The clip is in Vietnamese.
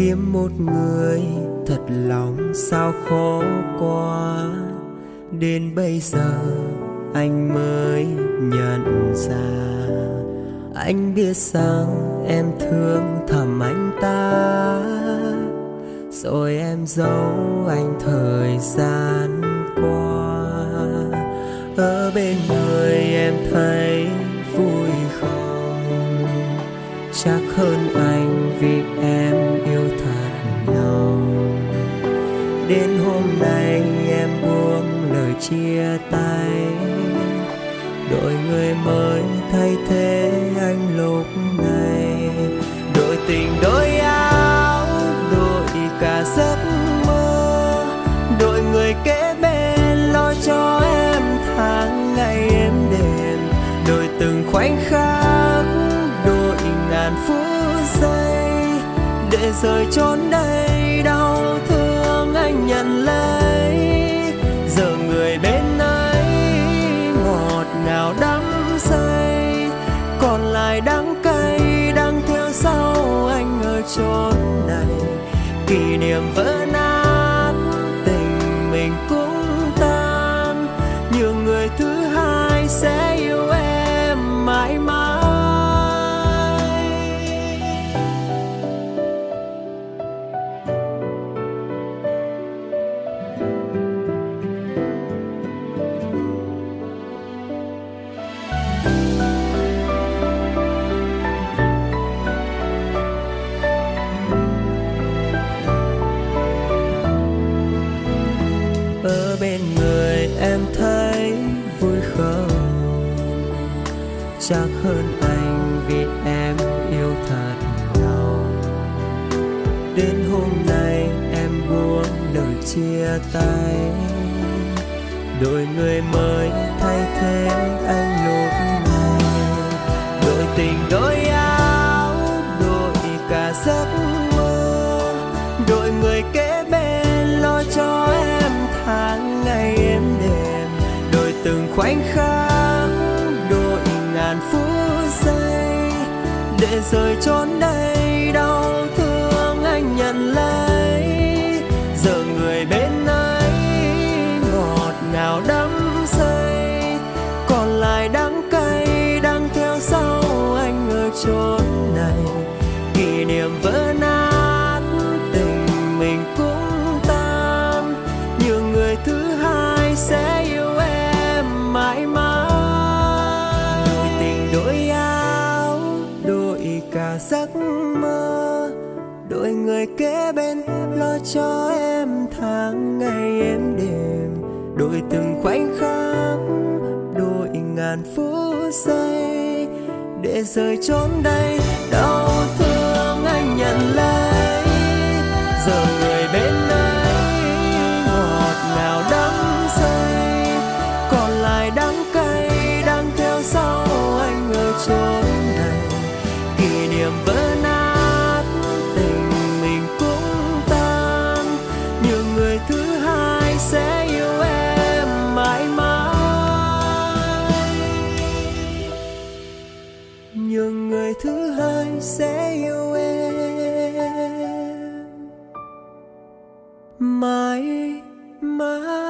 kiếm một người. Thật lòng sao khó quá đến bây giờ anh mới nhận ra. Anh biết rằng em thương thầm anh ta. Rồi em giấu anh thời gian qua. Ở bên người em thấy chắc hơn anh vì em yêu thật lòng đến hôm nay em buông lời chia tay. Đổi người mới thay thế anh lúc này. Để rời chốn đây, đau thương anh nhận lấy. Giờ người bên ấy ngọt ngào đắm say, còn lại đắng cay đang theo sau anh ở chốn này. Kỷ niệm vỡ chắc hơn anh vì em yêu thật lòng. Đến hôm nay em buông lời chia tay. Đổi người mới thay thế anh lúc này. Đổi tình đổi áo để rời chốn đây, đau thương anh nhận lấy. Giờ người bên ấy, ngọt ngào đắm say. Còn lại đắng cay đang theo sau anh ở chốn này. Kỷ niệm vỡ nát đổi người kế bên lo cho em tháng ngày em đêm đổi từng khoảnh khắc đổi ngàn phút giây. Để rời chốn đây, đau thương anh nhận lấy. Giờ người bên ấy, ngọt ngào đắm say. Còn lại đắng cay đang theo sau anh ở chốn này. Kỷ niệm vỡ say where my my